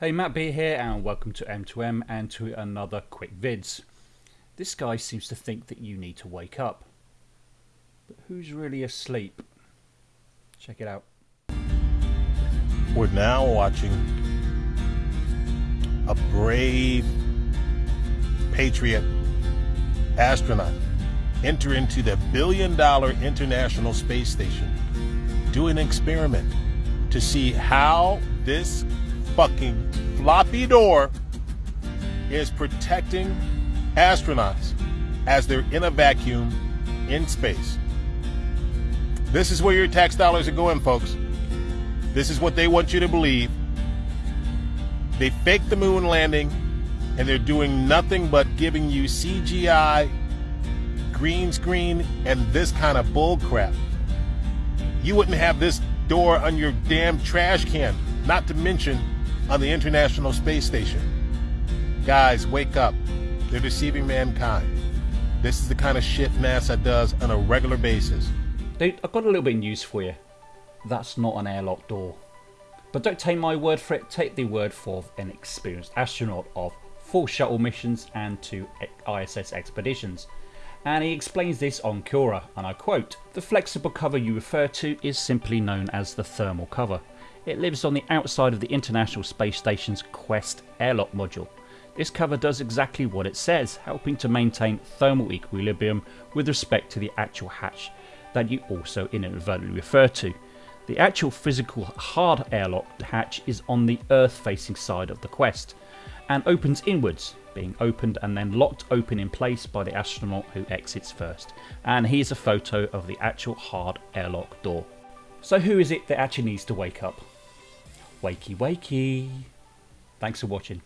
Hey Matt B here and welcome to M2M and to another quick vids. This guy seems to think that you need to wake up. But who's really asleep? Check it out. We're now watching a brave patriot astronaut enter into the billion dollar International Space Station, do an experiment to see how this fucking floppy door is protecting astronauts as they're in a vacuum in space. This is where your tax dollars are going, folks. This is what they want you to believe. They faked the moon landing and they're doing nothing but giving you CGI, green screen, and this kind of bull crap. You wouldn't have this door on your damn trash can, not to mention on the International Space Station. Guys, wake up. They're deceiving mankind. This is the kind of shit NASA does on a regular basis. Dude, I've got a little bit of news for you. That's not an airlock door. But don't take my word for it, take the word for an experienced astronaut of four shuttle missions and two ISS expeditions. And he explains this on Quora, and I quote, The flexible cover you refer to is simply known as the thermal cover. It lives on the outside of the International Space Station's Quest airlock module. This cover does exactly what it says, helping to maintain thermal equilibrium with respect to the actual hatch that you also inadvertently refer to. The actual physical hard airlock hatch is on the Earth facing side of the Quest and opens inwards, being opened and then locked open in place by the astronaut who exits first. And here's a photo of the actual hard airlock door. So who is it that actually needs to wake up? Wakey wakey. Thanks for watching.